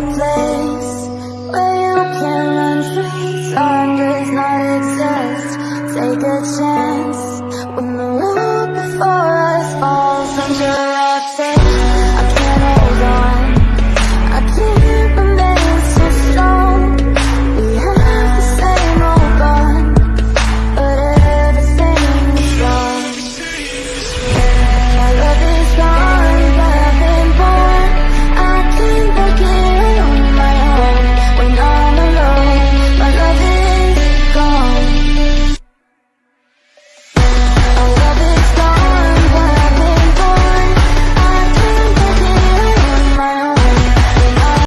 a place where you can run free. Time does not exist. Take a chance when the